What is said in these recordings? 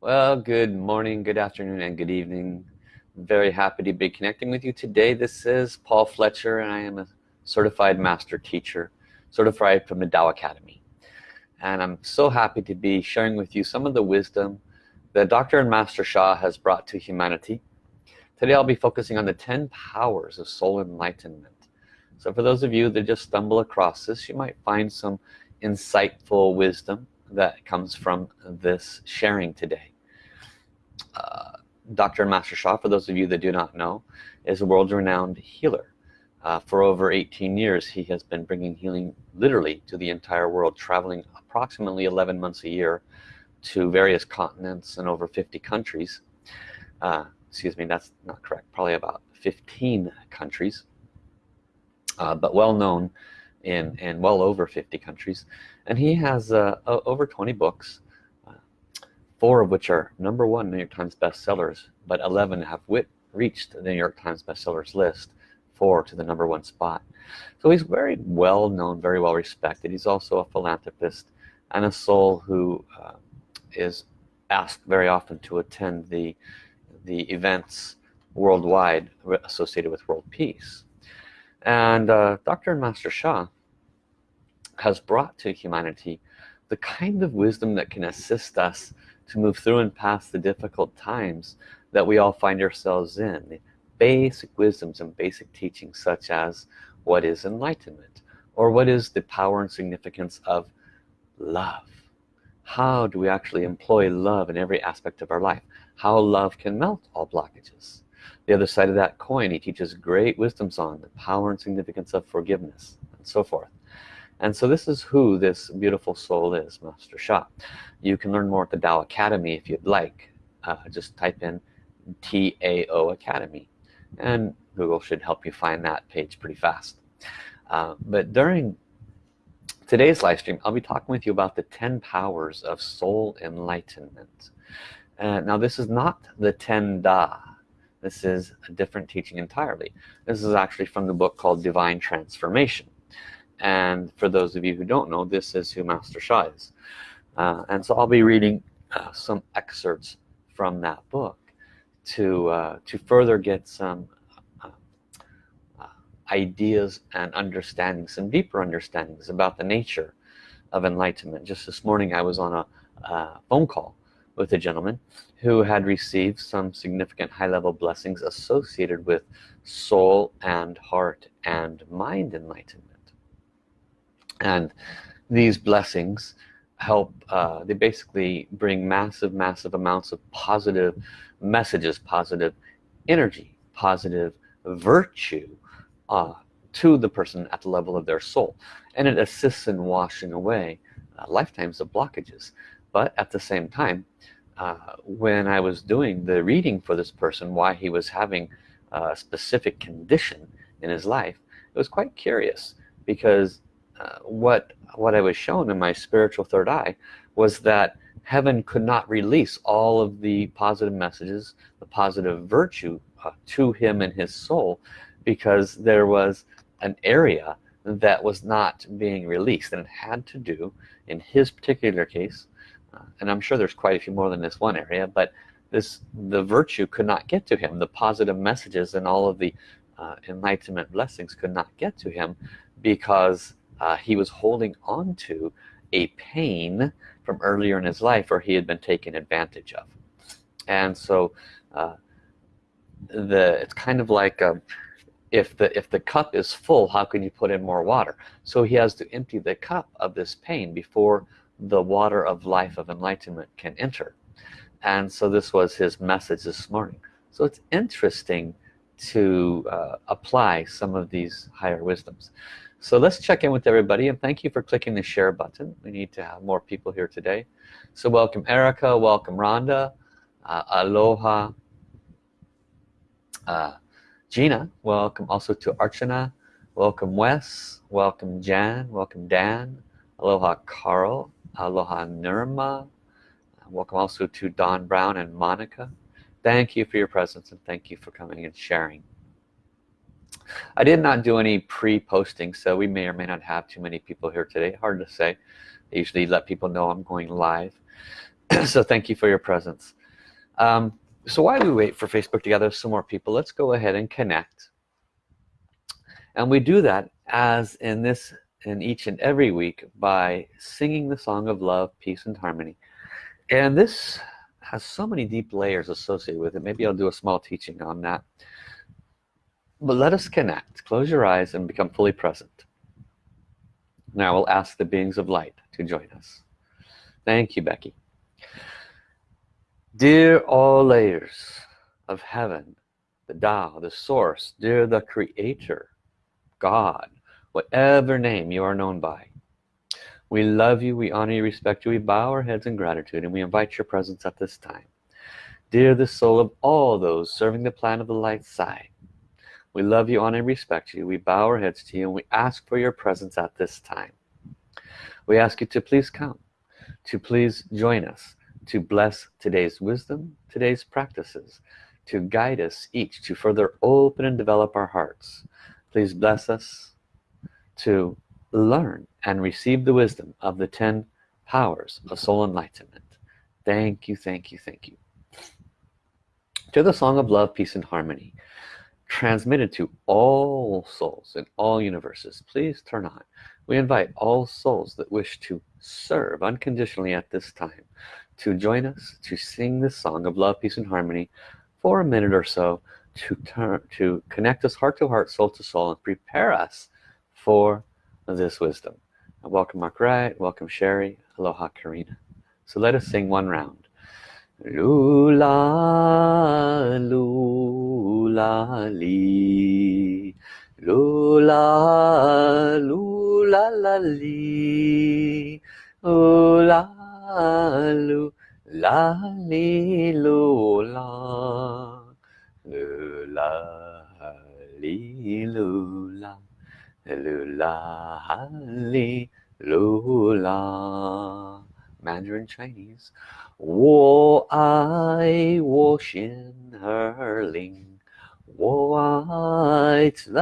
Well, good morning, good afternoon, and good evening. Very happy to be connecting with you today. This is Paul Fletcher, and I am a certified master teacher, certified from the Tao Academy. And I'm so happy to be sharing with you some of the wisdom that Dr. and Master Sha has brought to humanity. Today I'll be focusing on the 10 powers of soul enlightenment. So for those of you that just stumble across this, you might find some insightful wisdom that comes from this sharing today. Uh, Dr. Master Sha, for those of you that do not know, is a world-renowned healer. Uh, for over 18 years, he has been bringing healing literally to the entire world, traveling approximately 11 months a year to various continents and over 50 countries. Uh, excuse me, that's not correct, probably about 15 countries, uh, but well known in, in well over 50 countries. And he has uh, over 20 books uh, four of which are number one New York Times bestsellers but 11 have reached the New York Times bestsellers list four to the number one spot. So he's very well known very well respected. He's also a philanthropist and a soul who uh, is asked very often to attend the the events worldwide associated with world peace. And uh, Dr. and Master Sha has brought to humanity the kind of wisdom that can assist us to move through and past the difficult times that we all find ourselves in. The basic wisdoms and basic teachings such as what is enlightenment or what is the power and significance of love. How do we actually employ love in every aspect of our life? How love can melt all blockages. The other side of that coin he teaches great wisdoms on the power and significance of forgiveness and so forth and so this is who this beautiful soul is Master Sha. You can learn more at the Tao Academy if you'd like. Uh, just type in TAO Academy and Google should help you find that page pretty fast. Uh, but during today's live stream I'll be talking with you about the 10 powers of soul enlightenment. Uh, now this is not the 10 Da. This is a different teaching entirely. This is actually from the book called Divine Transformation and for those of you who don't know this is who Master Sha is. Uh, and so I'll be reading uh, some excerpts from that book to uh, to further get some uh, uh, ideas and understandings some deeper understandings about the nature of enlightenment. Just this morning I was on a phone call with a gentleman who had received some significant high-level blessings associated with soul and heart and mind enlightenment and these blessings help uh, they basically bring massive massive amounts of positive messages positive energy positive virtue uh, to the person at the level of their soul. And it assists in washing away uh, lifetimes of blockages. But at the same time uh, when I was doing the reading for this person why he was having a specific condition in his life it was quite curious because what what I was shown in my spiritual third eye was that heaven could not release all of the positive messages the positive virtue uh, to him and his soul because there was an area that was not being released and it had to do in his particular case uh, and I'm sure there's quite a few more than this one area but this the virtue could not get to him. The positive messages and all of the uh, enlightenment blessings could not get to him because uh, he was holding on to a pain from earlier in his life where he had been taken advantage of. And so uh, the it's kind of like um, if the if the cup is full how can you put in more water? So he has to empty the cup of this pain before the water of life of enlightenment can enter. And so this was his message this morning. So it's interesting to uh, apply some of these higher wisdoms so let's check in with everybody and thank you for clicking the share button. We need to have more people here today. So welcome Erica welcome Rhonda uh, aloha uh, Gina welcome also to Archana welcome Wes welcome Jan welcome Dan aloha Carl aloha Nirma welcome also to Don Brown and Monica. Thank you for your presence and thank you for coming and sharing I did not do any pre-posting so we may or may not have too many people here today. Hard to say. I usually let people know I'm going live. So thank you for your presence. Um, so while we wait for Facebook to gather some more people let's go ahead and connect. And we do that as in this in each and every week by singing the song of love peace and harmony. And this has so many deep layers associated with it. Maybe I'll do a small teaching on that but let us connect. Close your eyes and become fully present. Now we'll ask the beings of light to join us. Thank you Becky. Dear all layers of heaven the Tao the source dear the creator God whatever name you are known by we love you we honor you respect you we bow our heads in gratitude and we invite your presence at this time. Dear the soul of all those serving the plan of the light side we love you honor and respect you. We bow our heads to you and we ask for your presence at this time. We ask you to please come to please join us to bless today's wisdom today's practices to guide us each to further open and develop our hearts. Please bless us to learn and receive the wisdom of the 10 powers of soul enlightenment. Thank you thank you thank you. To the song of love peace and harmony transmitted to all souls in all universes. Please turn on. We invite all souls that wish to serve unconditionally at this time to join us to sing this song of love peace and harmony for a minute or so to turn to connect us heart to heart soul to soul and prepare us for this wisdom. Welcome Mark Wright. Welcome Sherry. Aloha Karina. So let us sing one round 噜啦噜啦哩，噜啦噜啦啦哩，噜啦噜啦哩噜啦，噜啦哩噜啦，噜啦哩噜啦，噜啦噜啦。Mandarin Chinese 我爱我心儿灵我爱自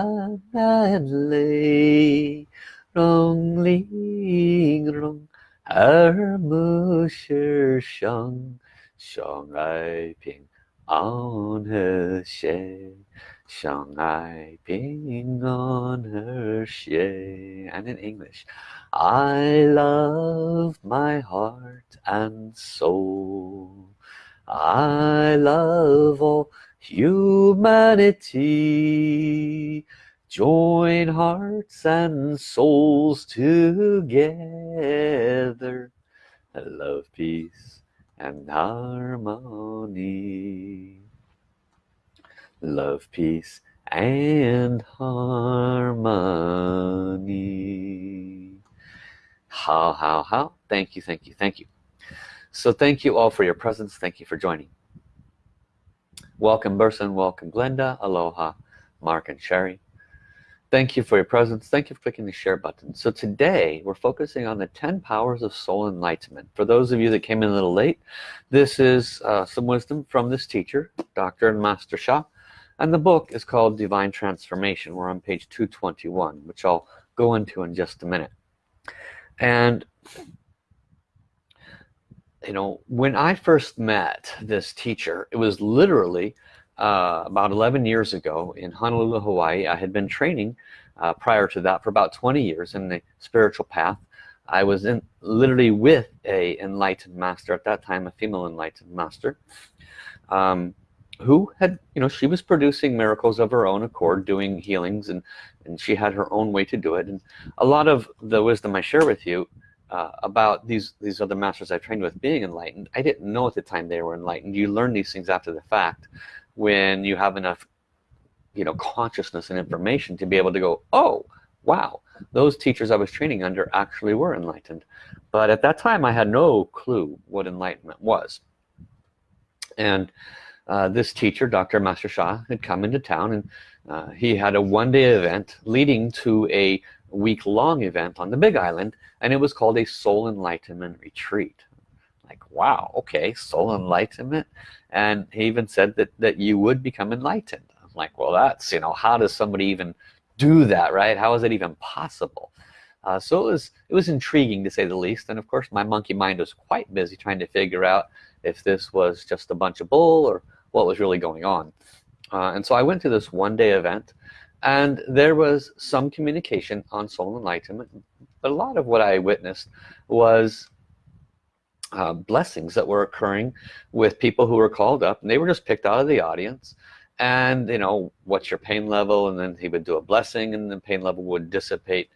然泪让灵容而不是相相爱平安和谐 Shanghai ping on her shay, and in English. I love my heart and soul. I love all humanity. Join hearts and souls together. Love peace and harmony love peace and harmony. How how how? Thank you thank you thank you. So thank you all for your presence. Thank you for joining. Welcome Burson. Welcome Glenda. Aloha Mark and Sherry. Thank you for your presence. Thank you for clicking the share button. So today we're focusing on the 10 powers of soul enlightenment. For those of you that came in a little late this is uh, some wisdom from this teacher Dr. and Master Sha and the book is called divine transformation. We're on page 221 which I'll go into in just a minute. And you know when I first met this teacher it was literally uh, about 11 years ago in Honolulu Hawaii. I had been training uh, prior to that for about 20 years in the spiritual path. I was in literally with a enlightened master at that time a female enlightened master. Um, who had you know she was producing miracles of her own accord doing healings and and she had her own way to do it. And a lot of the wisdom I share with you uh, about these these other masters I trained with being enlightened I didn't know at the time they were enlightened. You learn these things after the fact when you have enough you know consciousness and information to be able to go oh wow those teachers I was training under actually were enlightened. But at that time I had no clue what enlightenment was. And uh, this teacher dr. Master Sha, had come into town and uh, he had a one-day event leading to a week-long event on the Big Island and it was called a soul enlightenment retreat. Like wow okay soul enlightenment. And he even said that that you would become enlightened. I'm like well that's you know how does somebody even do that right? How is it even possible? Uh, so it was it was intriguing to say the least. And of course my monkey mind was quite busy trying to figure out if this was just a bunch of bull or what was really going on. Uh, and so I went to this one-day event and there was some communication on soul enlightenment but a lot of what I witnessed was uh, blessings that were occurring with people who were called up and they were just picked out of the audience. And you know what's your pain level? And then he would do a blessing and the pain level would dissipate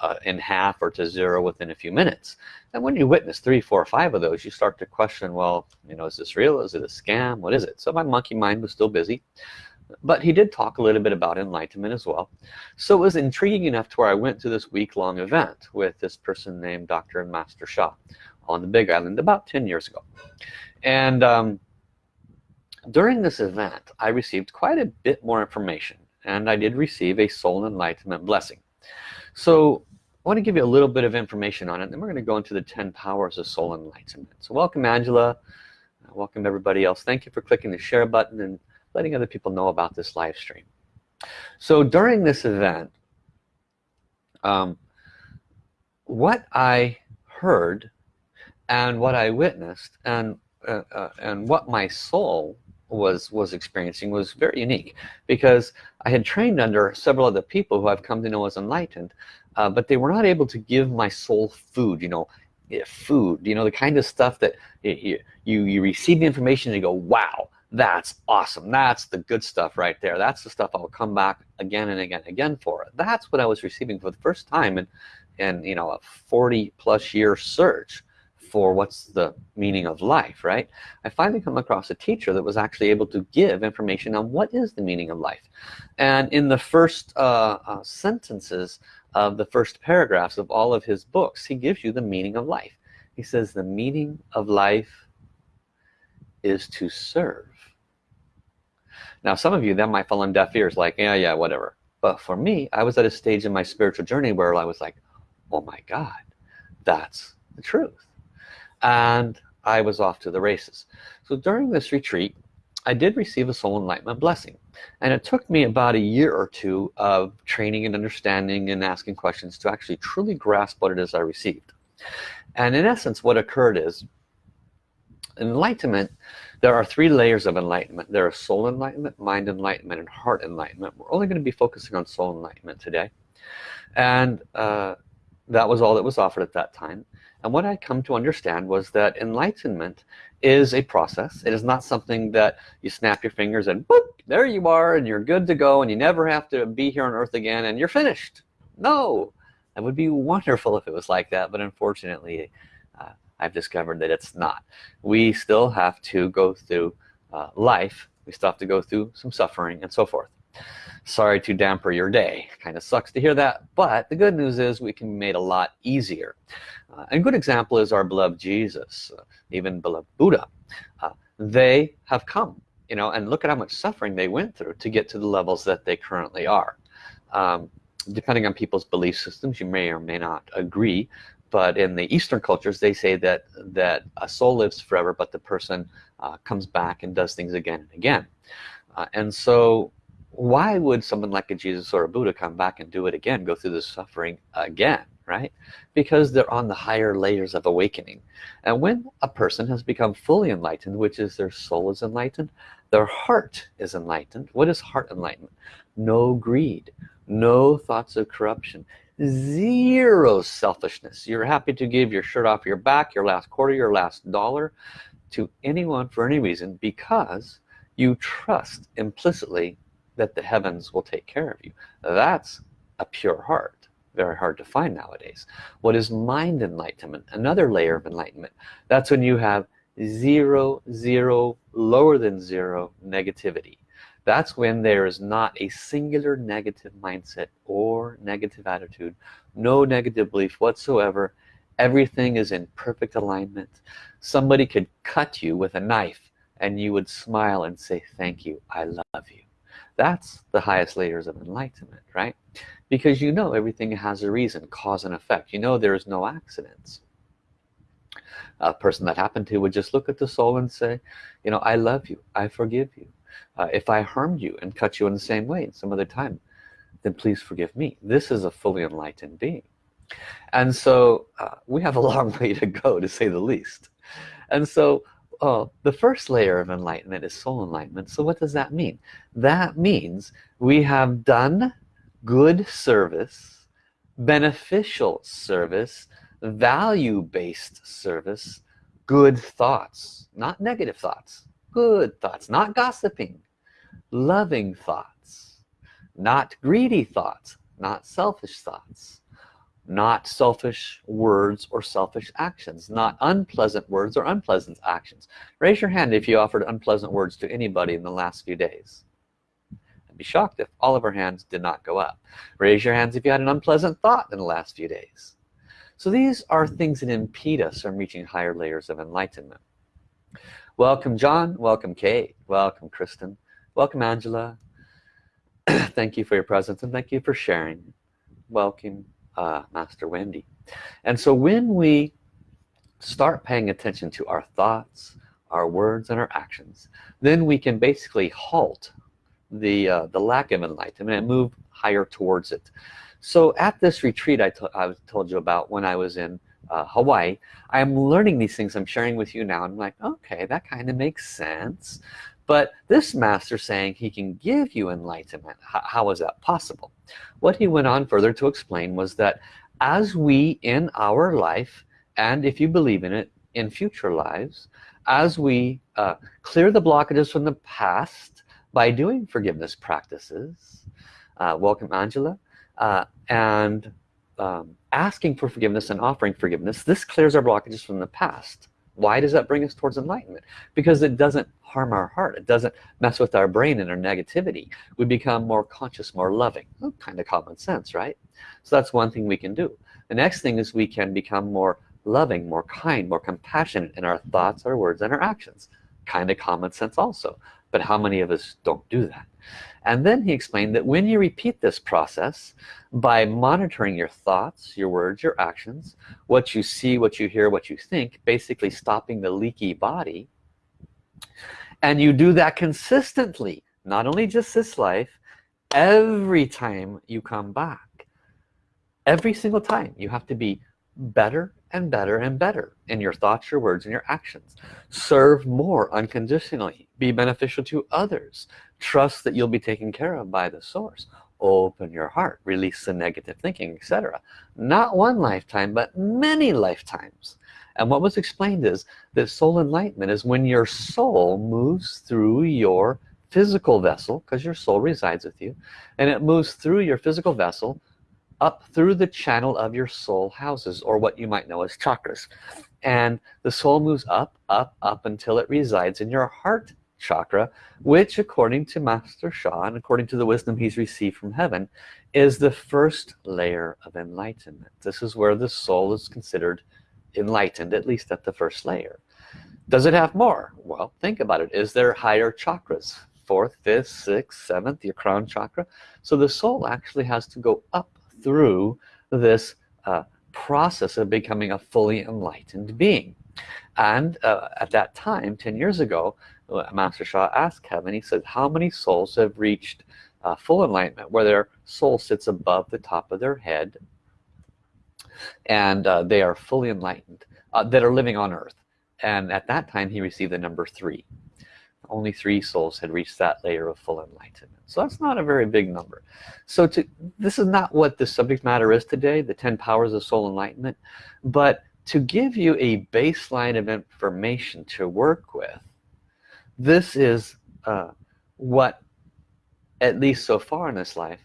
uh, in half or to zero within a few minutes. And when you witness three four five of those you start to question well you know is this real? Is it a scam? What is it? So my monkey mind was still busy but he did talk a little bit about enlightenment as well. So it was intriguing enough to where I went to this week-long event with this person named Dr. and Master Sha on the Big Island about 10 years ago. And um, during this event I received quite a bit more information and I did receive a soul enlightenment blessing so I want to give you a little bit of information on it and then we're going to go into the 10 powers of soul enlightenment. So welcome Angela. Welcome everybody else. Thank you for clicking the share button and letting other people know about this live stream. So during this event um, what I heard and what I witnessed and uh, uh, and what my soul was was experiencing was very unique because I had trained under several other people who I've come to know as enlightened uh, but they were not able to give my soul food you know food you know the kind of stuff that you you, you receive the information and you go wow that's awesome. That's the good stuff right there. That's the stuff I'll come back again and again and again for. That's what I was receiving for the first time and and you know a 40 plus year search for what's the meaning of life right? I finally come across a teacher that was actually able to give information on what is the meaning of life. And in the first uh, uh, sentences of the first paragraphs of all of his books he gives you the meaning of life. He says the meaning of life is to serve. Now some of you that might fall on deaf ears like yeah yeah whatever. But for me I was at a stage in my spiritual journey where I was like oh my god that's the truth and I was off to the races. So during this retreat I did receive a soul enlightenment blessing and it took me about a year or two of training and understanding and asking questions to actually truly grasp what it is I received. And in essence what occurred is enlightenment there are three layers of enlightenment. There are soul enlightenment mind enlightenment and heart enlightenment. We're only going to be focusing on soul enlightenment today. And uh, that was all that was offered at that time and what I come to understand was that enlightenment is a process. It is not something that you snap your fingers and boop, there you are and you're good to go and you never have to be here on earth again and you're finished. No. That would be wonderful if it was like that but unfortunately uh, I've discovered that it's not. We still have to go through uh, life. We still have to go through some suffering and so forth sorry to damper your day. Kind of sucks to hear that but the good news is we can be made a lot easier. Uh, a good example is our beloved Jesus uh, even beloved Buddha. Uh, they have come you know and look at how much suffering they went through to get to the levels that they currently are. Um, depending on people's belief systems you may or may not agree but in the Eastern cultures they say that that a soul lives forever but the person uh, comes back and does things again and again. Uh, and so why would someone like a Jesus or a Buddha come back and do it again go through the suffering again right? Because they're on the higher layers of awakening. And when a person has become fully enlightened which is their soul is enlightened their heart is enlightened. What is heart enlightenment? No greed no thoughts of corruption zero selfishness. You're happy to give your shirt off your back your last quarter your last dollar to anyone for any reason because you trust implicitly that the heavens will take care of you. That's a pure heart. Very hard to find nowadays. What is mind enlightenment? Another layer of enlightenment. That's when you have zero zero lower than zero negativity. That's when there is not a singular negative mindset or negative attitude no negative belief whatsoever. Everything is in perfect alignment. Somebody could cut you with a knife and you would smile and say thank you. I love you that's the highest layers of enlightenment right? Because you know everything has a reason cause and effect. You know there's no accidents. A person that happened to would just look at the soul and say you know I love you. I forgive you. Uh, if I harmed you and cut you in the same way some other time then please forgive me. This is a fully enlightened being. And so uh, we have a long way to go to say the least. And so uh, the first layer of enlightenment is soul enlightenment. So what does that mean? That means we have done good service beneficial service value-based service good thoughts not negative thoughts good thoughts not gossiping loving thoughts not greedy thoughts not selfish thoughts not selfish words or selfish actions not unpleasant words or unpleasant actions. Raise your hand if you offered unpleasant words to anybody in the last few days. I'd be shocked if all of our hands did not go up. Raise your hands if you had an unpleasant thought in the last few days. So these are things that impede us from reaching higher layers of enlightenment. Welcome John. Welcome Kate. Welcome Kristen. Welcome Angela. Thank you for your presence and thank you for sharing. Welcome uh, Master Wendy. And so when we start paying attention to our thoughts our words and our actions then we can basically halt the uh, the lack of enlightenment and move higher towards it. So at this retreat I, I told you about when I was in uh, Hawaii I'm learning these things I'm sharing with you now I'm like okay that kind of makes sense but this master saying he can give you enlightenment how, how is that possible? What he went on further to explain was that as we in our life and if you believe in it in future lives as we uh, clear the blockages from the past by doing forgiveness practices uh, welcome Angela uh, and um, asking for forgiveness and offering forgiveness this clears our blockages from the past why does that bring us towards enlightenment? Because it doesn't harm our heart. It doesn't mess with our brain and our negativity. We become more conscious more loving. Well, kind of common sense right? So that's one thing we can do. The next thing is we can become more loving more kind more compassionate in our thoughts our words and our actions. Kind of common sense also. But how many of us don't do that and then he explained that when you repeat this process by monitoring your thoughts your words your actions what you see what you hear what you think basically stopping the leaky body and you do that consistently not only just this life every time you come back every single time you have to be better and better and better in your thoughts your words and your actions. Serve more unconditionally. Be beneficial to others trust that you'll be taken care of by the source. Open your heart release the negative thinking etc not one lifetime but many lifetimes. And what was explained is that soul enlightenment is when your soul moves through your physical vessel because your soul resides with you and it moves through your physical vessel up through the channel of your soul houses or what you might know as chakras. And the soul moves up up up until it resides in your heart chakra which according to Master Sha and according to the wisdom he's received from heaven is the first layer of enlightenment. This is where the soul is considered enlightened at least at the first layer. Does it have more? Well think about it. Is there higher chakras? Fourth fifth sixth seventh your crown chakra? So the soul actually has to go up through this uh, process of becoming a fully enlightened being and uh, at that time 10 years ago uh, Master Sha asked heaven he said how many souls have reached uh, full enlightenment where their soul sits above the top of their head and uh, they are fully enlightened uh, that are living on earth? And at that time he received the number three. Only three souls had reached that layer of full enlightenment. So that's not a very big number. So to this is not what the subject matter is today the 10 powers of soul enlightenment but to give you a baseline of information to work with this is uh, what at least so far in this life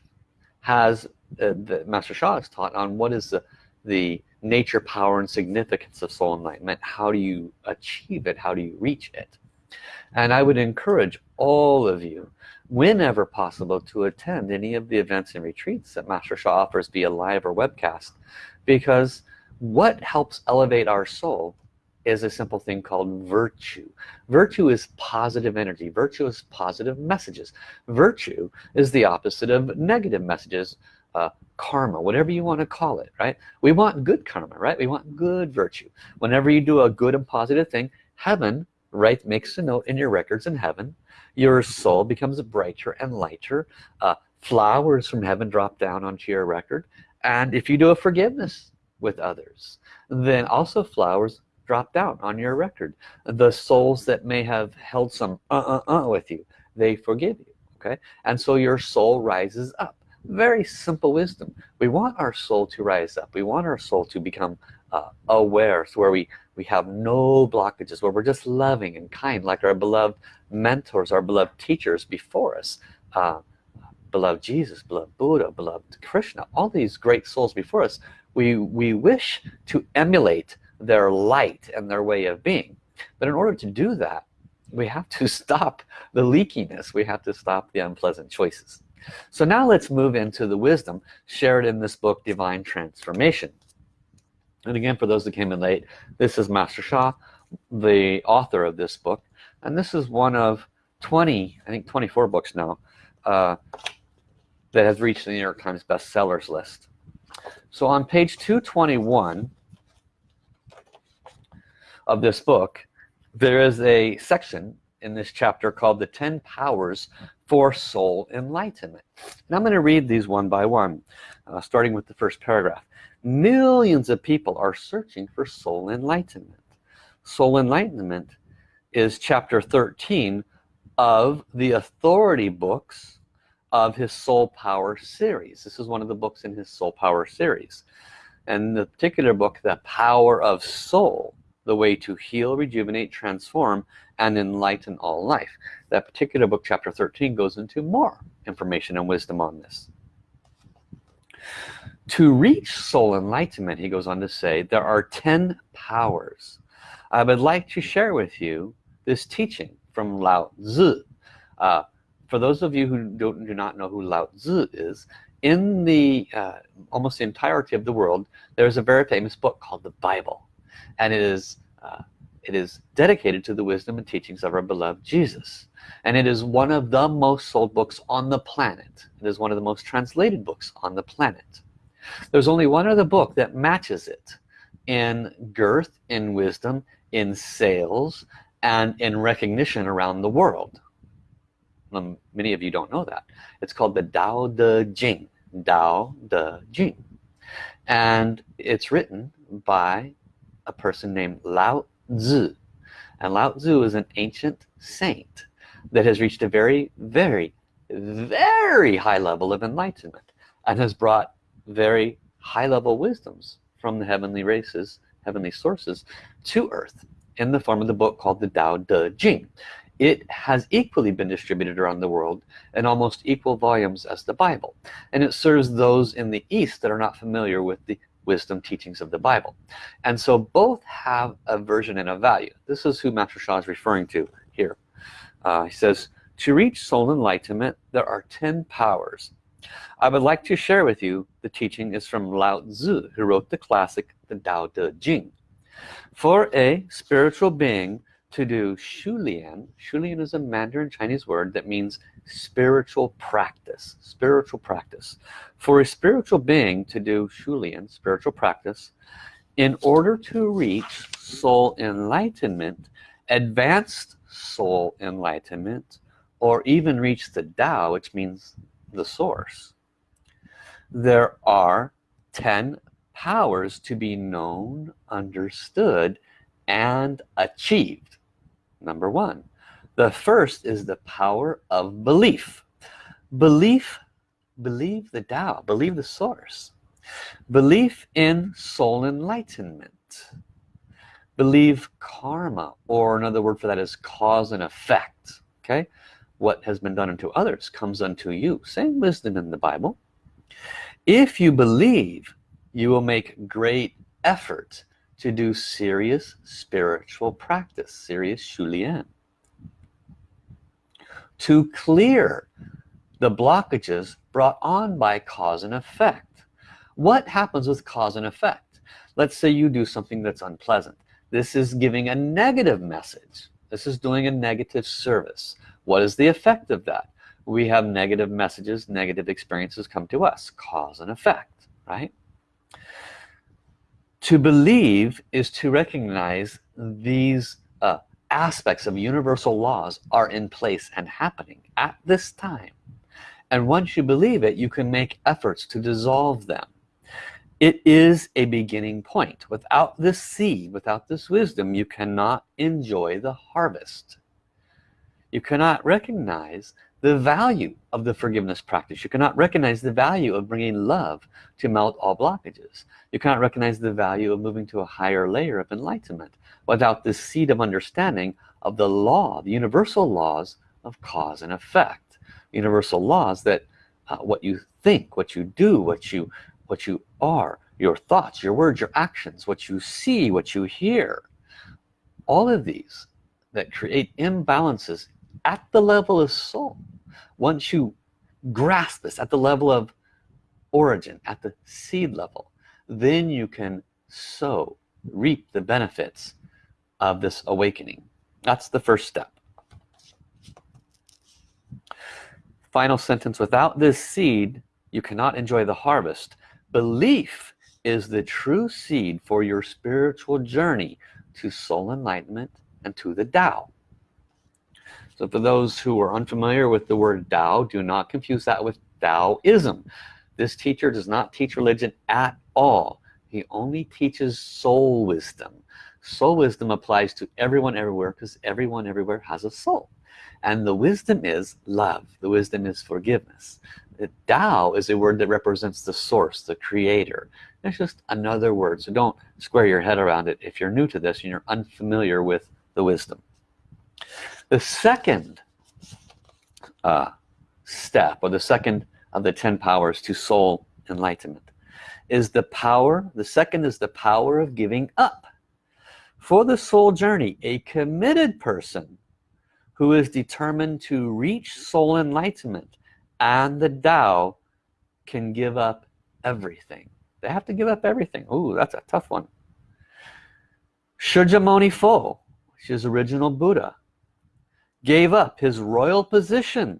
has uh, the Master Sha has taught on what is the the nature power and significance of soul enlightenment. How do you achieve it? How do you reach it? And I would encourage all of you whenever possible to attend any of the events and retreats that Master Sha offers via live or webcast because what helps elevate our soul is a simple thing called virtue. Virtue is positive energy. Virtue is positive messages. Virtue is the opposite of negative messages uh, karma whatever you want to call it right? We want good karma right? We want good virtue. Whenever you do a good and positive thing heaven right makes a note in your records in heaven. Your soul becomes brighter and lighter. Uh, flowers from heaven drop down onto your record. And if you do a forgiveness with others. Then also flowers drop down on your record. The souls that may have held some uh-uh-uh with you they forgive you okay? And so your soul rises up. Very simple wisdom. We want our soul to rise up. We want our soul to become uh, aware so where we we have no blockages where we're just loving and kind like our beloved mentors our beloved teachers before us. Uh, beloved Jesus beloved Buddha beloved Krishna all these great souls before us we we wish to emulate their light and their way of being. But in order to do that we have to stop the leakiness. We have to stop the unpleasant choices. So now let's move into the wisdom shared in this book divine transformation. And again for those that came in late this is Master Sha the author of this book. And this is one of 20 I think 24 books now uh, that has reached the New York Times bestsellers list so on page 221 of this book there is a section in this chapter called the 10 powers for soul enlightenment. And I'm going to read these one by one uh, starting with the first paragraph. Millions of people are searching for soul enlightenment. Soul enlightenment is chapter 13 of the authority books of his soul power series. This is one of the books in his soul power series. And the particular book the power of soul the way to heal rejuvenate transform and enlighten all life. That particular book chapter 13 goes into more information and wisdom on this. To reach soul enlightenment he goes on to say there are 10 powers. I would like to share with you this teaching from Lao Tzu uh, for those of you who don't do not know who Lao Tzu is in the uh, almost the entirety of the world there's a very famous book called the Bible. And it is uh, it is dedicated to the wisdom and teachings of our beloved Jesus. And it is one of the most sold books on the planet. It is one of the most translated books on the planet. There's only one other book that matches it in girth in wisdom in sales and in recognition around the world um, many of you don't know that. It's called the Tao Te Ching Tao Te Ching and it's written by a person named Lao Tzu. And Lao Tzu is an ancient saint that has reached a very very very high level of enlightenment and has brought very high-level wisdoms from the heavenly races heavenly sources to earth in the form of the book called the Tao Te Ching it has equally been distributed around the world in almost equal volumes as the Bible. And it serves those in the East that are not familiar with the wisdom teachings of the Bible. And so both have a version and a value. This is who Master Sha is referring to here. Uh, he says to reach soul enlightenment there are 10 powers. I would like to share with you the teaching is from Lao Tzu who wrote the classic the Tao Te Ching for a spiritual being to do Xiu Lian. Shulian is a Mandarin Chinese word that means spiritual practice spiritual practice. For a spiritual being to do Xiu Lian spiritual practice in order to reach soul enlightenment advanced soul enlightenment or even reach the Tao which means the source there are 10 powers to be known understood and achieved number one the first is the power of belief. Belief believe the Tao believe the source. Belief in soul enlightenment. Believe karma or another word for that is cause and effect okay? What has been done unto others comes unto you. Same wisdom in the Bible. If you believe you will make great effort to do serious spiritual practice serious Xiu Lian. To clear the blockages brought on by cause and effect. What happens with cause and effect? Let's say you do something that's unpleasant. This is giving a negative message. This is doing a negative service. What is the effect of that? We have negative messages negative experiences come to us. Cause and effect right to believe is to recognize these uh, aspects of universal laws are in place and happening at this time. And once you believe it you can make efforts to dissolve them. It is a beginning point. Without this seed without this wisdom you cannot enjoy the harvest. You cannot recognize the value of the forgiveness practice. You cannot recognize the value of bringing love to melt all blockages. You cannot recognize the value of moving to a higher layer of enlightenment without the seed of understanding of the law the universal laws of cause and effect. Universal laws that uh, what you think what you do what you what you are your thoughts your words your actions what you see what you hear. All of these that create imbalances at the level of soul. Once you grasp this at the level of origin at the seed level then you can sow reap the benefits of this awakening. That's the first step. Final sentence without this seed you cannot enjoy the harvest. Belief is the true seed for your spiritual journey to soul enlightenment and to the Tao so for those who are unfamiliar with the word Tao do not confuse that with Taoism. This teacher does not teach religion at all. He only teaches soul wisdom. Soul wisdom applies to everyone everywhere because everyone everywhere has a soul. And the wisdom is love. The wisdom is forgiveness. The Tao is a word that represents the source the creator. It's just another word. So don't square your head around it. If you're new to this and you're unfamiliar with the wisdom the second uh, step or the second of the 10 powers to soul enlightenment is the power the second is the power of giving up for the soul journey. A committed person who is determined to reach soul enlightenment and the Tao can give up everything. They have to give up everything. Ooh, that's a tough one. Shakyamuni Fo which is original Buddha gave up his royal position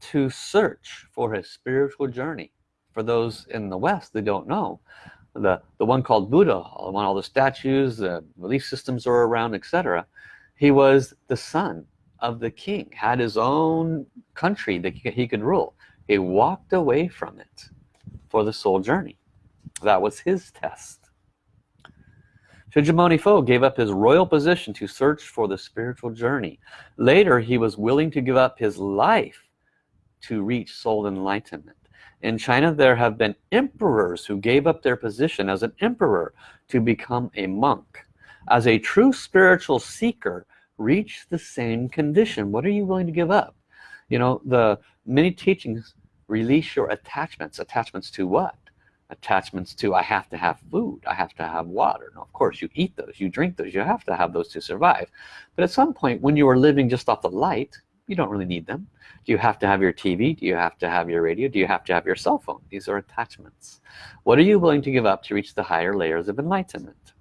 to search for his spiritual journey. For those in the West that don't know the the one called Buddha one all the statues the belief systems are around etc he was the son of the king had his own country that he could rule. He walked away from it for the soul journey. That was his test Shakyamuni Fo gave up his royal position to search for the spiritual journey. Later, he was willing to give up his life to reach soul enlightenment. In China, there have been emperors who gave up their position as an emperor to become a monk. As a true spiritual seeker, reach the same condition. What are you willing to give up? You know, the many teachings release your attachments. Attachments to what? Attachments to I have to have food I have to have water. Now of course you eat those you drink those you have to have those to survive. But at some point when you are living just off the light you don't really need them. Do you have to have your TV do you have to have your radio? Do you have to have your cell phone? These are attachments. What are you willing to give up to reach the higher layers of enlightenment?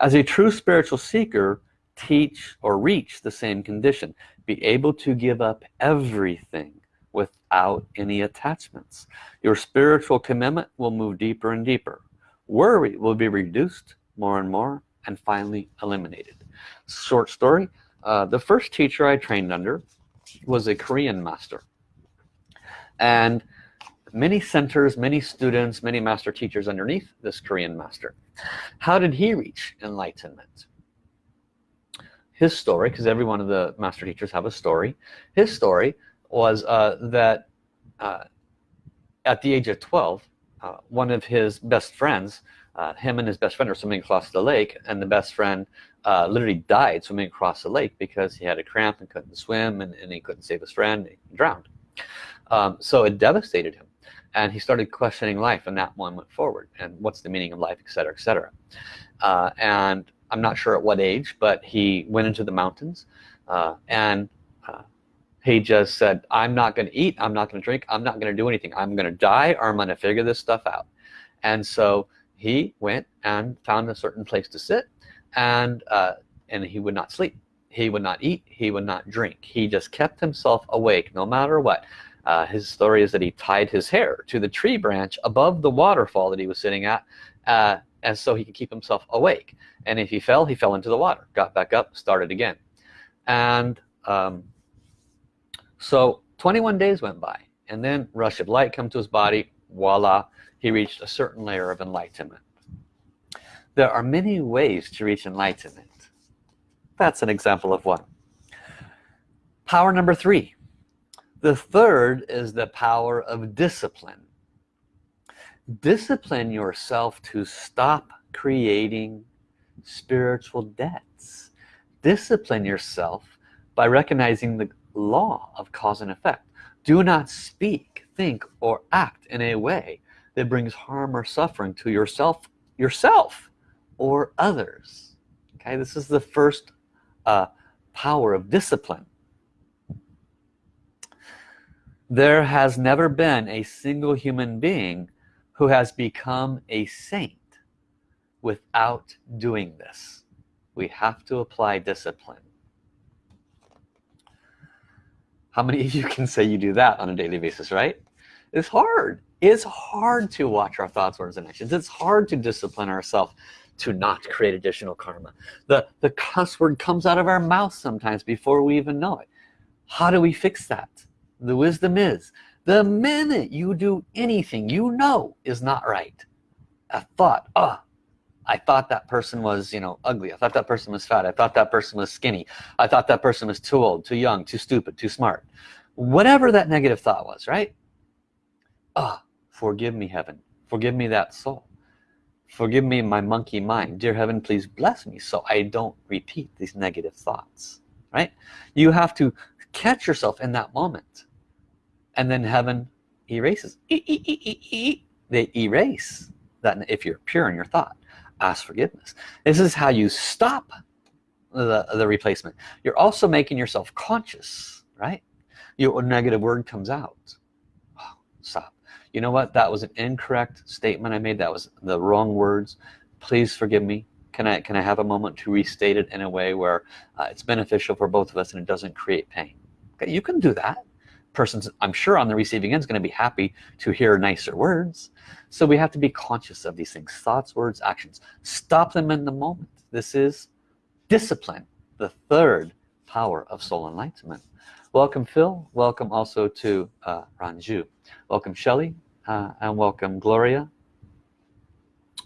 As a true spiritual seeker teach or reach the same condition. Be able to give up everything without any attachments. Your spiritual commitment will move deeper and deeper. Worry will be reduced more and more and finally eliminated. Short story uh, the first teacher I trained under was a Korean master. And many centers many students many master teachers underneath this Korean master. How did he reach enlightenment? His story because every one of the master teachers have a story. His story was uh, that uh, at the age of 12 uh, one of his best friends uh, him and his best friend are swimming across the lake and the best friend uh, literally died swimming across the lake because he had a cramp and couldn't swim and, and he couldn't save his friend he drowned. Um, so it devastated him and he started questioning life and that went forward and what's the meaning of life et etc etc uh, and I'm not sure at what age but he went into the mountains and he just said I'm not gonna eat I'm not gonna drink I'm not gonna do anything I'm gonna die or I'm gonna figure this stuff out. And so he went and found a certain place to sit and uh, and he would not sleep. He would not eat he would not drink. He just kept himself awake no matter what. Uh, his story is that he tied his hair to the tree branch above the waterfall that he was sitting at uh, and so he could keep himself awake. And if he fell he fell into the water got back up started again. And um, so 21 days went by and then rush of light come to his body. Voila he reached a certain layer of enlightenment. There are many ways to reach enlightenment. That's an example of one. Power number three. The third is the power of discipline. Discipline yourself to stop creating spiritual debts. Discipline yourself by recognizing the law of cause and effect. Do not speak think or act in a way that brings harm or suffering to yourself yourself or others. Okay this is the first uh, power of discipline. There has never been a single human being who has become a saint without doing this. We have to apply discipline how many of you can say you do that on a daily basis right? It's hard. It's hard to watch our thoughts words and actions. It's hard to discipline ourselves to not create additional karma. The the cuss word comes out of our mouth sometimes before we even know it. How do we fix that? The wisdom is the minute you do anything you know is not right a thought oh I thought that person was you know ugly. I thought that person was fat. I thought that person was skinny. I thought that person was too old too young too stupid too smart. Whatever that negative thought was right? Ah oh, forgive me heaven. Forgive me that soul. Forgive me my monkey mind. Dear heaven please bless me so I don't repeat these negative thoughts right? You have to catch yourself in that moment. And then heaven erases. E -e -e. They erase that if you're pure in your thought ask forgiveness. This is how you stop the, the replacement. You're also making yourself conscious right? Your negative word comes out. Oh, stop. You know what? That was an incorrect statement I made. That was the wrong words. Please forgive me. Can I can I have a moment to restate it in a way where uh, it's beneficial for both of us and it doesn't create pain? Okay you can do that person's I'm sure on the receiving end is going to be happy to hear nicer words. So we have to be conscious of these things thoughts words actions. Stop them in the moment. This is discipline the third power of soul enlightenment. Welcome Phil. Welcome also to uh, Ranju. Welcome Shelley. Uh, and welcome Gloria.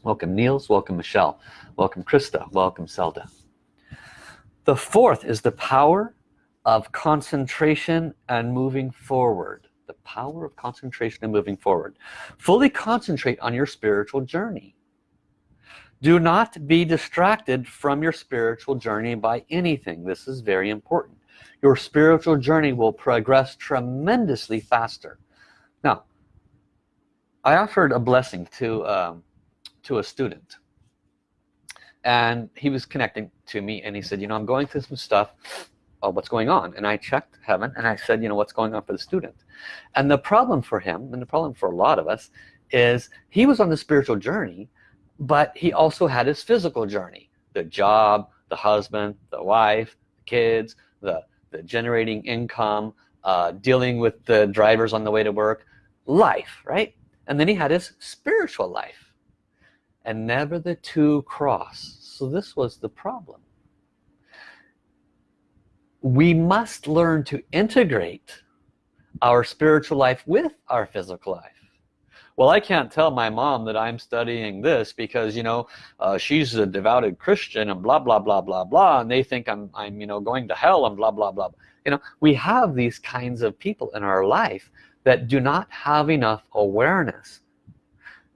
Welcome Niels. Welcome Michelle. Welcome Krista. Welcome Zelda the fourth is the power of concentration and moving forward. The power of concentration and moving forward. Fully concentrate on your spiritual journey. Do not be distracted from your spiritual journey by anything. This is very important. Your spiritual journey will progress tremendously faster. Now I offered a blessing to um, to a student. And he was connecting to me and he said you know I'm going through some stuff oh, what's going on. And I checked heaven and I said you know what's going on for the student? And the problem for him and the problem for a lot of us is he was on the spiritual journey but he also had his physical journey. The job the husband the wife the kids the the generating income uh, dealing with the drivers on the way to work. Life right? And then he had his spiritual life. And never the two cross. So this was the problem we must learn to integrate our spiritual life with our physical life. Well I can't tell my mom that I'm studying this because you know uh, she's a devoted Christian and blah blah blah blah blah and they think I'm, I'm you know going to hell and blah blah blah. You know we have these kinds of people in our life that do not have enough awareness.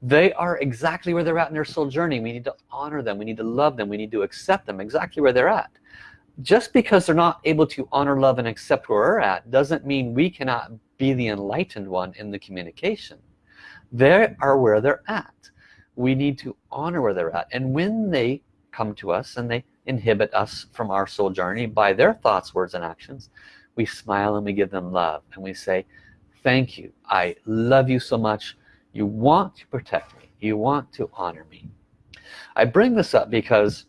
They are exactly where they're at in their soul journey. We need to honor them. We need to love them. We need to accept them exactly where they're at just because they're not able to honor love and accept where we're at doesn't mean we cannot be the enlightened one in the communication. They are where they're at. We need to honor where they're at. And when they come to us and they inhibit us from our soul journey by their thoughts words and actions we smile and we give them love and we say thank you. I love you so much. You want to protect me. You want to honor me. I bring this up because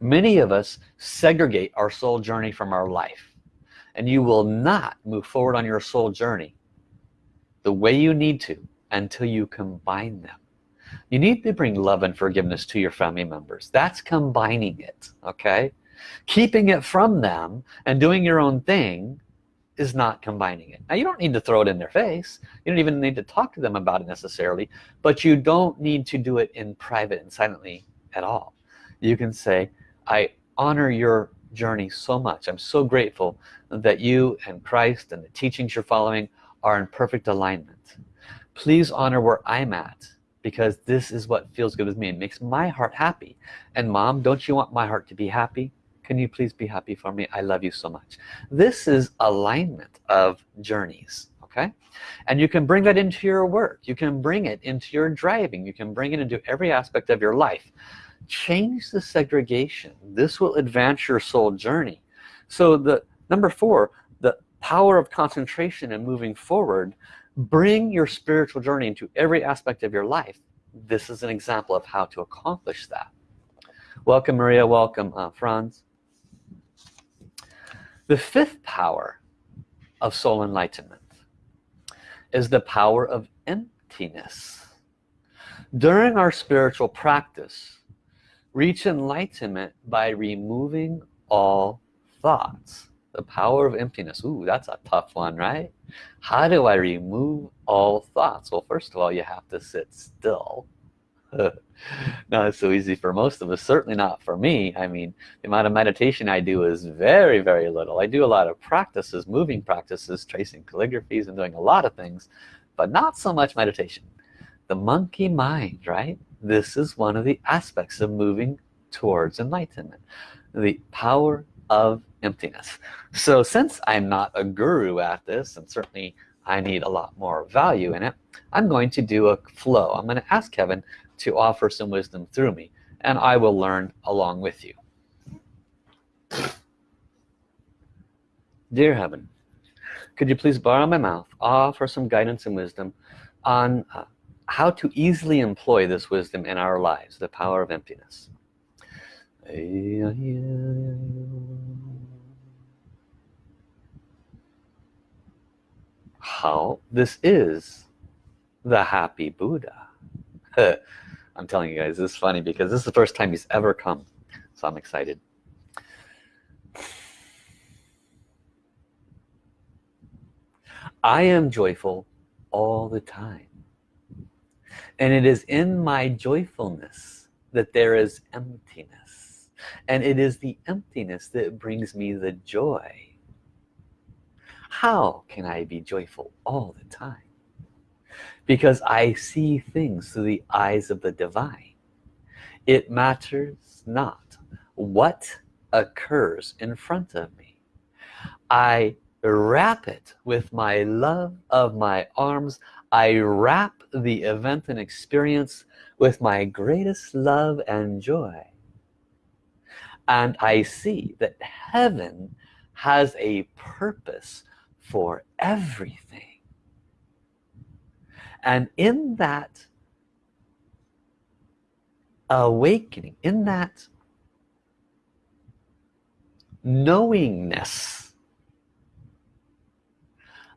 many of us segregate our soul journey from our life. And you will not move forward on your soul journey the way you need to until you combine them. You need to bring love and forgiveness to your family members. That's combining it okay? Keeping it from them and doing your own thing is not combining it. Now you don't need to throw it in their face. You don't even need to talk to them about it necessarily but you don't need to do it in private and silently at all. You can say I honor your journey so much. I'm so grateful that you and Christ and the teachings you're following are in perfect alignment. Please honor where I'm at because this is what feels good with me it makes my heart happy. And mom don't you want my heart to be happy? Can you please be happy for me? I love you so much. This is alignment of journeys okay? And you can bring that into your work. You can bring it into your driving. You can bring it into every aspect of your life change the segregation. This will advance your soul journey. So the number four the power of concentration and moving forward bring your spiritual journey into every aspect of your life. This is an example of how to accomplish that. Welcome Maria. Welcome uh, Franz. The fifth power of soul enlightenment is the power of emptiness. During our spiritual practice reach enlightenment by removing all thoughts. The power of emptiness. Ooh, that's a tough one right? How do I remove all thoughts? Well first of all you have to sit still. Not so easy for most of us certainly not for me. I mean the amount of meditation I do is very very little. I do a lot of practices moving practices tracing calligraphies and doing a lot of things but not so much meditation. The monkey mind right this is one of the aspects of moving towards enlightenment the power of emptiness. So since I'm not a guru at this and certainly I need a lot more value in it I'm going to do a flow. I'm going to ask heaven to offer some wisdom through me and I will learn along with you. Dear heaven could you please borrow my mouth offer some guidance and wisdom on uh, how to easily employ this wisdom in our lives the power of emptiness. How this is the happy Buddha. I'm telling you guys this is funny because this is the first time he's ever come so I'm excited. I am joyful all the time and it is in my joyfulness that there is emptiness. And it is the emptiness that brings me the joy. How can I be joyful all the time? Because I see things through the eyes of the divine. It matters not what occurs in front of me. I wrap it with my love of my arms I wrap the event and experience with my greatest love and joy. And I see that heaven has a purpose for everything. And in that awakening in that knowingness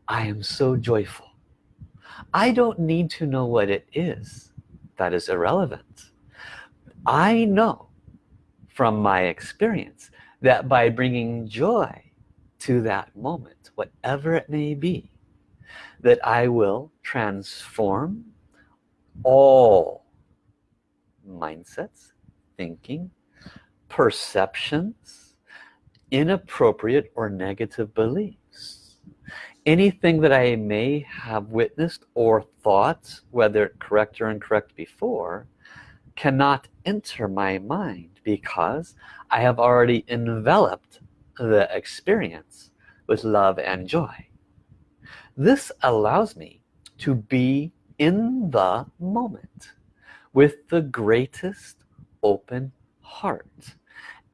I am so joyful I don't need to know what it is that is irrelevant. I know from my experience that by bringing joy to that moment whatever it may be that I will transform all mindsets thinking perceptions inappropriate or negative beliefs anything that I may have witnessed or thought whether correct or incorrect before cannot enter my mind because I have already enveloped the experience with love and joy. This allows me to be in the moment with the greatest open heart.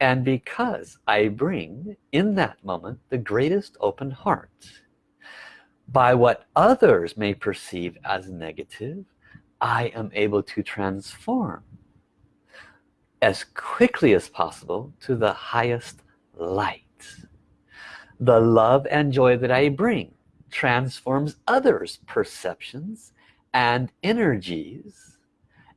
And because I bring in that moment the greatest open heart by what others may perceive as negative I am able to transform as quickly as possible to the highest light. The love and joy that I bring transforms others perceptions and energies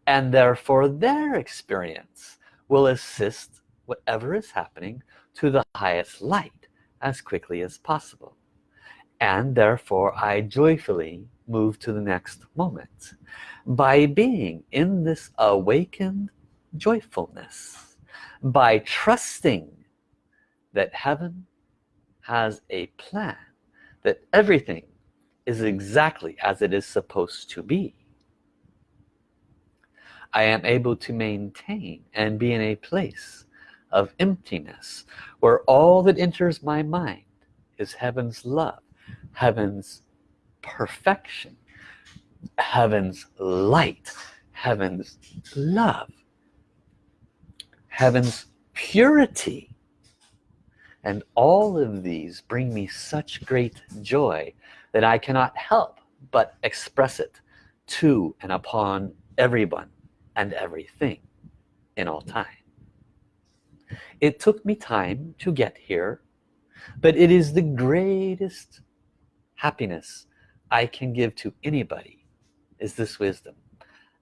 and therefore their experience will assist whatever is happening to the highest light as quickly as possible and therefore I joyfully move to the next moment by being in this awakened joyfulness by trusting that heaven has a plan that everything is exactly as it is supposed to be. I am able to maintain and be in a place of emptiness where all that enters my mind is heaven's love heaven's perfection heaven's light heaven's love heaven's purity. And all of these bring me such great joy that I cannot help but express it to and upon everyone and everything in all time. It took me time to get here but it is the greatest happiness I can give to anybody is this wisdom.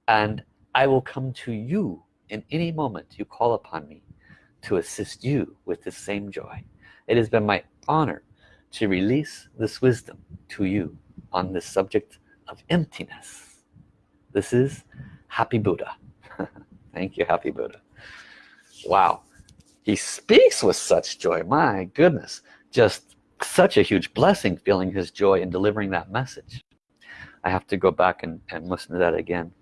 And I will come to you in any moment you call upon me to assist you with the same joy. It has been my honor to release this wisdom to you on this subject of emptiness. This is happy Buddha. Thank you happy Buddha. Wow. He speaks with such joy. My goodness. Just such a huge blessing feeling his joy in delivering that message. I have to go back and, and listen to that again.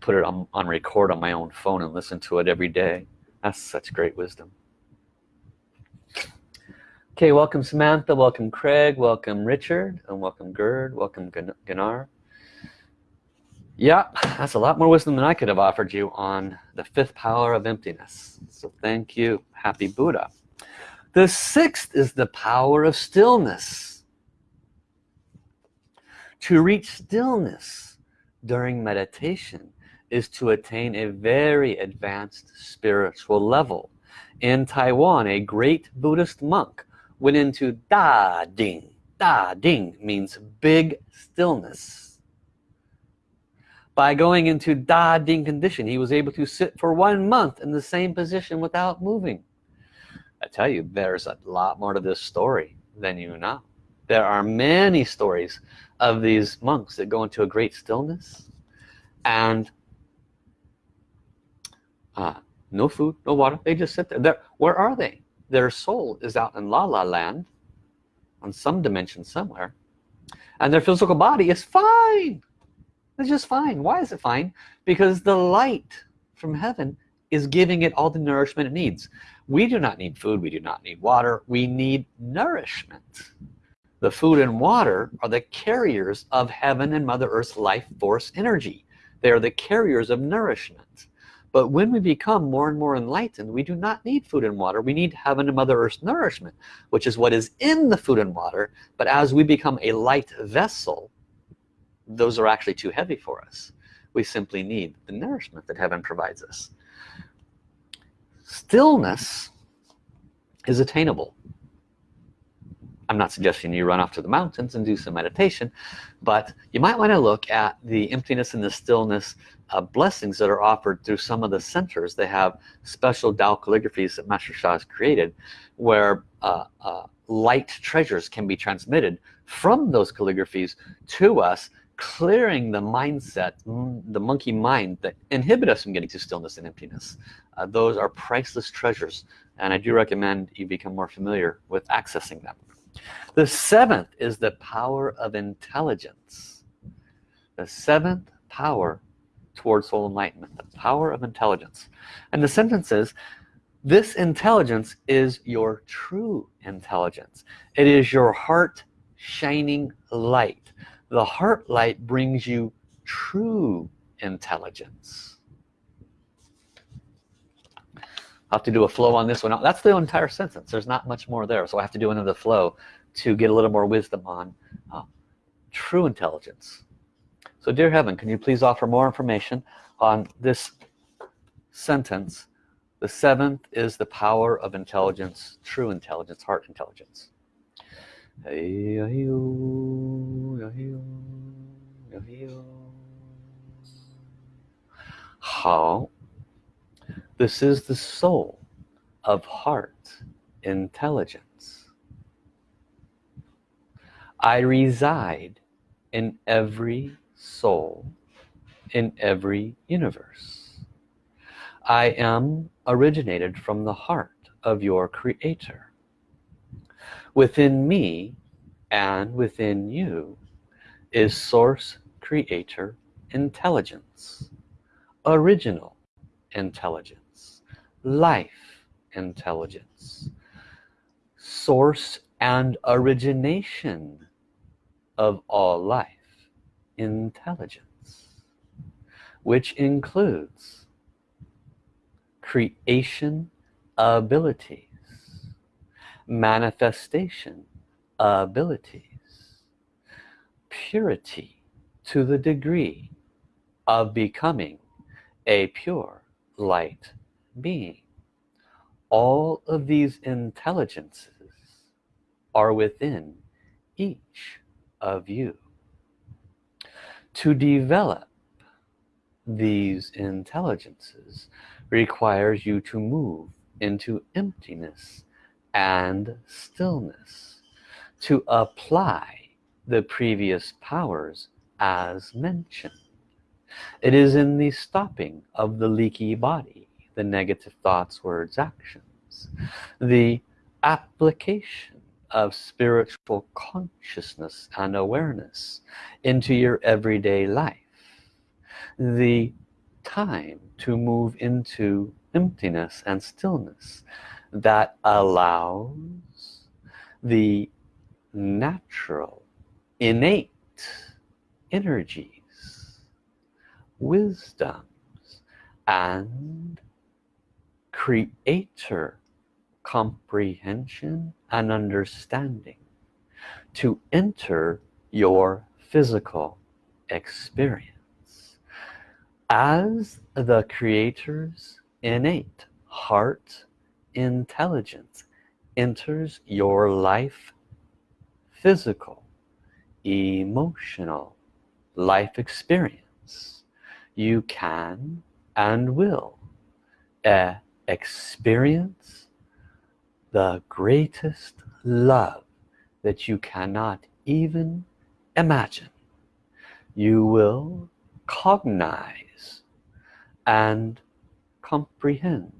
Put it on, on record on my own phone and listen to it every day. That's such great wisdom. Okay welcome Samantha welcome Craig welcome Richard and welcome Gerd welcome Ganar yeah that's a lot more wisdom than I could have offered you on the fifth power of emptiness. So thank you happy Buddha the sixth is the power of stillness. To reach stillness during meditation is to attain a very advanced spiritual level. In Taiwan a great Buddhist monk went into Da Ding. Da Ding means big stillness. By going into Da Ding condition he was able to sit for one month in the same position without moving I tell you there's a lot more to this story than you know. There are many stories of these monks that go into a great stillness and uh, no food no water. They just sit there. They're, where are they? Their soul is out in la la land on some dimension somewhere and their physical body is fine. It's just fine. Why is it fine? Because the light from heaven is giving it all the nourishment it needs we do not need food we do not need water we need nourishment. The food and water are the carriers of heaven and mother earth's life force energy. They are the carriers of nourishment. But when we become more and more enlightened we do not need food and water we need heaven and mother earth's nourishment which is what is in the food and water. But as we become a light vessel those are actually too heavy for us. We simply need the nourishment that heaven provides us stillness is attainable. I'm not suggesting you run off to the mountains and do some meditation but you might want to look at the emptiness and the stillness uh, blessings that are offered through some of the centers. They have special Tao calligraphies that Master Sha has created where uh, uh, light treasures can be transmitted from those calligraphies to us clearing the mindset the monkey mind that inhibit us from getting to stillness and emptiness. Uh, those are priceless treasures and I do recommend you become more familiar with accessing them. The seventh is the power of intelligence. The seventh power towards soul enlightenment the power of intelligence. And the sentence is this intelligence is your true intelligence. It is your heart shining light the heart light brings you true intelligence. I have to do a flow on this one. That's the entire sentence. There's not much more there so I have to do another flow to get a little more wisdom on uh, true intelligence. So dear heaven can you please offer more information on this sentence? The seventh is the power of intelligence true intelligence heart intelligence how? This is the soul of heart intelligence. I reside in every soul in every universe. I am originated from the heart of your creator within me and within you is source creator intelligence original intelligence life intelligence source and origination of all life intelligence which includes creation abilities manifestation abilities purity to the degree of becoming a pure light being. All of these intelligences are within each of you. To develop these intelligences requires you to move into emptiness and stillness to apply the previous powers as mentioned. It is in the stopping of the leaky body the negative thoughts words actions the application of spiritual consciousness and awareness into your everyday life the time to move into emptiness and stillness that allows the natural innate energies wisdoms and creator comprehension and understanding to enter your physical experience. As the creator's innate heart intelligence enters your life physical emotional life experience. You can and will uh, experience the greatest love that you cannot even imagine. You will cognize and comprehend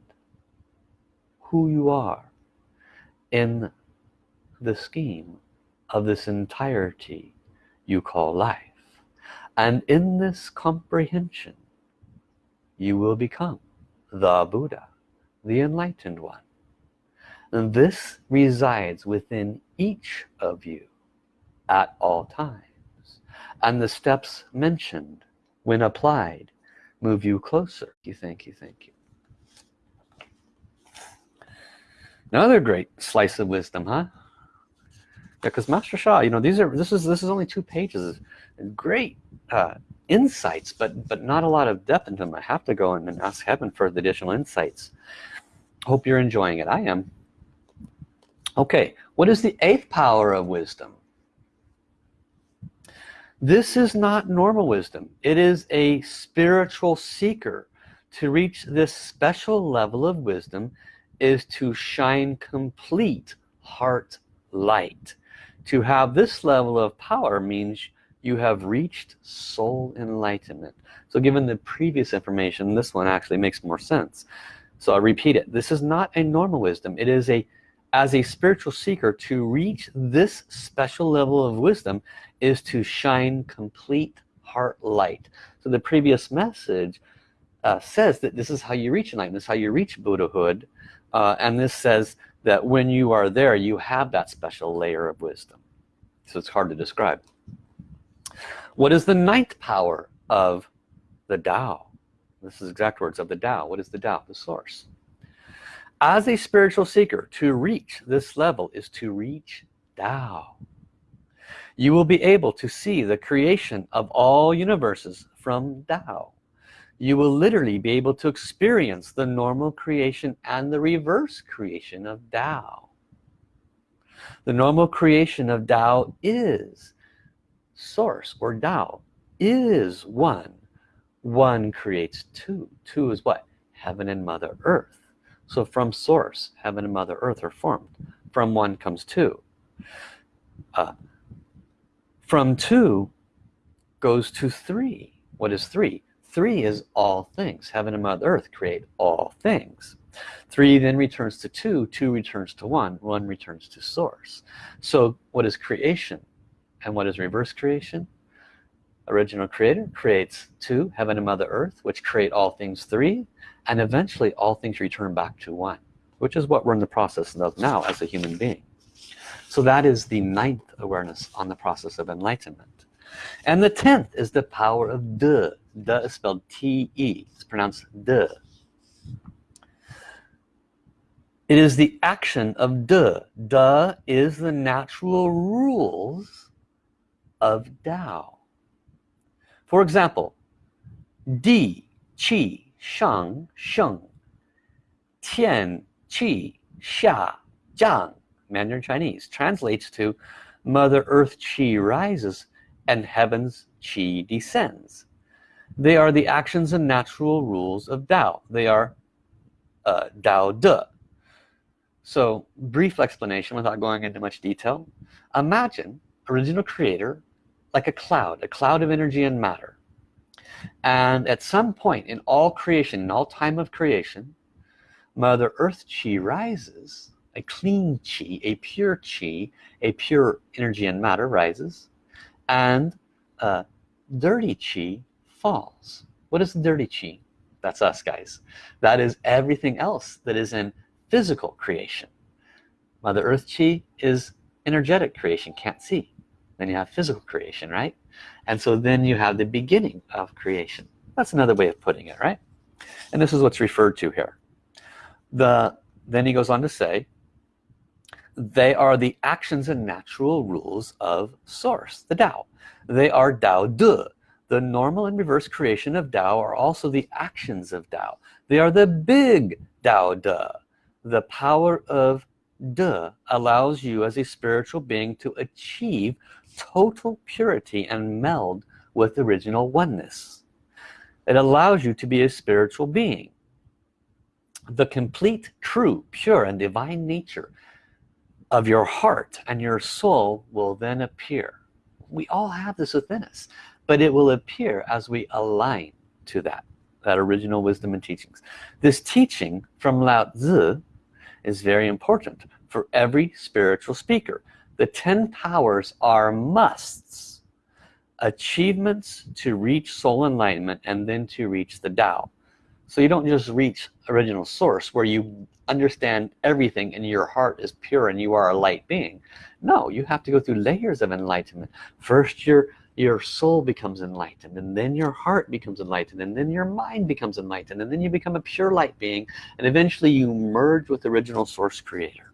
who you are in the scheme of this entirety you call life. And in this comprehension you will become the Buddha the enlightened one. And this resides within each of you at all times. And the steps mentioned when applied move you closer. You thank you thank you another great slice of wisdom huh? Because Master Sha you know these are this is this is only two pages. Great uh, insights but but not a lot of depth into them. I have to go and ask heaven for the additional insights. Hope you're enjoying it. I am. Okay what is the eighth power of wisdom? This is not normal wisdom. It is a spiritual seeker to reach this special level of wisdom is to shine complete heart light. To have this level of power means you have reached soul enlightenment. So given the previous information this one actually makes more sense. So I'll repeat it. This is not a normal wisdom. It is a as a spiritual seeker to reach this special level of wisdom is to shine complete heart light. So the previous message uh, says that this is how you reach enlightenment. This is how you reach Buddhahood uh, and this says that when you are there you have that special layer of wisdom. So it's hard to describe. What is the ninth power of the Tao? This is exact words of the Tao. What is the Tao? The source. As a spiritual seeker to reach this level is to reach Tao. You will be able to see the creation of all universes from Tao you will literally be able to experience the normal creation and the reverse creation of Tao. The normal creation of Tao is source or Tao is one. One creates two. Two is what? Heaven and mother earth. So from source heaven and mother earth are formed. From one comes two. Uh, from two goes to three. What is three three is all things. Heaven and mother earth create all things. Three then returns to two two returns to one one returns to source. So what is creation? And what is reverse creation? Original creator creates two heaven and mother earth which create all things three and eventually all things return back to one which is what we're in the process of now as a human being. So that is the ninth awareness on the process of enlightenment and the tenth is the power of de de is spelled t-e it's pronounced de it is the action of de de is the natural rules of Tao. For example di qi shang sheng. Tian qi xia jiang Mandarin Chinese translates to Mother Earth Qi rises and heaven's chi descends. They are the actions and natural rules of Tao. They are uh, Tao De. So brief explanation without going into much detail. Imagine original creator like a cloud a cloud of energy and matter. And at some point in all creation in all time of creation mother earth chi rises. A clean chi a pure chi a pure energy and matter rises and uh, dirty chi falls. What is dirty chi? That's us guys. That is everything else that is in physical creation. Mother earth chi is energetic creation can't see. Then you have physical creation right? And so then you have the beginning of creation. That's another way of putting it right? And this is what's referred to here. The then he goes on to say they are the actions and natural rules of source the Tao. They are Tao De. The normal and reverse creation of Tao are also the actions of Tao. They are the big Tao De. The power of De allows you as a spiritual being to achieve total purity and meld with original oneness. It allows you to be a spiritual being. The complete true pure and divine nature of your heart and your soul will then appear. We all have this within us but it will appear as we align to that that original wisdom and teachings. This teaching from Lao Tzu is very important for every spiritual speaker. The ten powers are musts achievements to reach soul enlightenment and then to reach the Tao so you don't just reach original source where you understand everything and your heart is pure and you are a light being. No you have to go through layers of enlightenment. First your your soul becomes enlightened and then your heart becomes enlightened and then your mind becomes enlightened and then you become a pure light being and eventually you merge with the original source creator.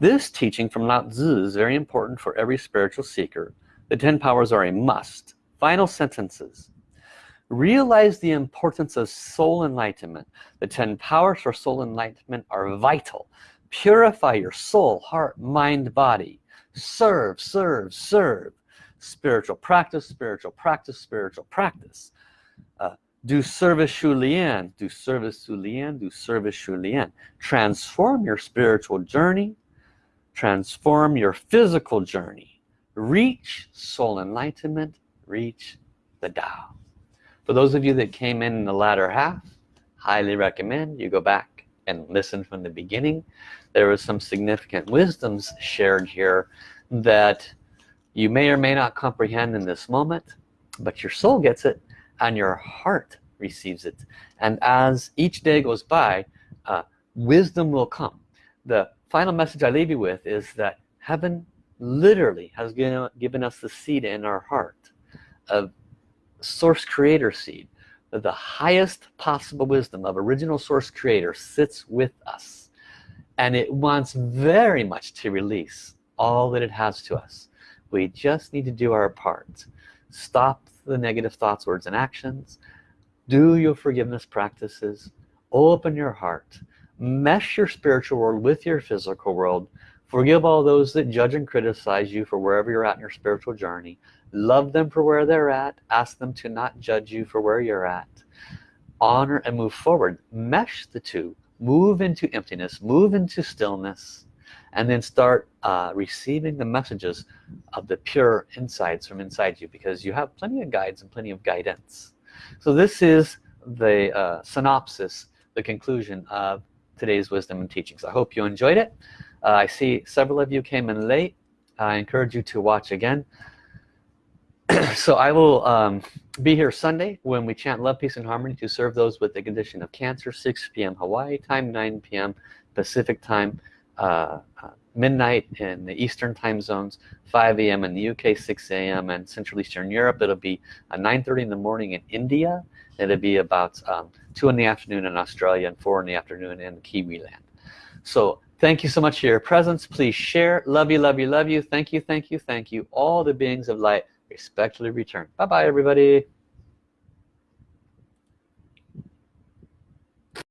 This teaching from Lao Tzu is very important for every spiritual seeker. The ten powers are a must. Final sentences realize the importance of soul enlightenment. The ten powers for soul enlightenment are vital. Purify your soul heart mind body. Serve serve serve. Spiritual practice spiritual practice spiritual practice. Uh, do service Xiu Lian do service Xiu Lian do service Xiu Lian. Transform your spiritual journey. Transform your physical journey. Reach soul enlightenment. Reach the Tao for those of you that came in, in the latter half highly recommend you go back and listen from the beginning. There was some significant wisdoms shared here that you may or may not comprehend in this moment but your soul gets it and your heart receives it. And as each day goes by uh, wisdom will come. The final message I leave you with is that heaven literally has given, given us the seed in our heart of source creator seed the highest possible wisdom of original source creator sits with us. And it wants very much to release all that it has to us. We just need to do our part. Stop the negative thoughts words and actions. Do your forgiveness practices. Open your heart. Mesh your spiritual world with your physical world. Forgive all those that judge and criticize you for wherever you're at in your spiritual journey love them for where they're at. Ask them to not judge you for where you're at. Honor and move forward. Mesh the two. Move into emptiness. Move into stillness. And then start uh, receiving the messages of the pure insights from inside you because you have plenty of guides and plenty of guidance. So this is the uh, synopsis the conclusion of today's wisdom and teachings. I hope you enjoyed it. Uh, I see several of you came in late. I encourage you to watch again so I will um, be here Sunday when we chant love peace and harmony to serve those with the condition of cancer 6 p.m. Hawaii time 9 p.m. Pacific time uh, uh, midnight in the Eastern time zones 5 a.m. in the UK 6 a.m. and Central Eastern Europe it'll be uh, 9:30 in the morning in India it'll be about um, 2 in the afternoon in Australia and 4 in the afternoon in Kiwi land so thank you so much for your presence please share love you love you love you thank you thank you thank you all the beings of light respectfully return. Bye bye everybody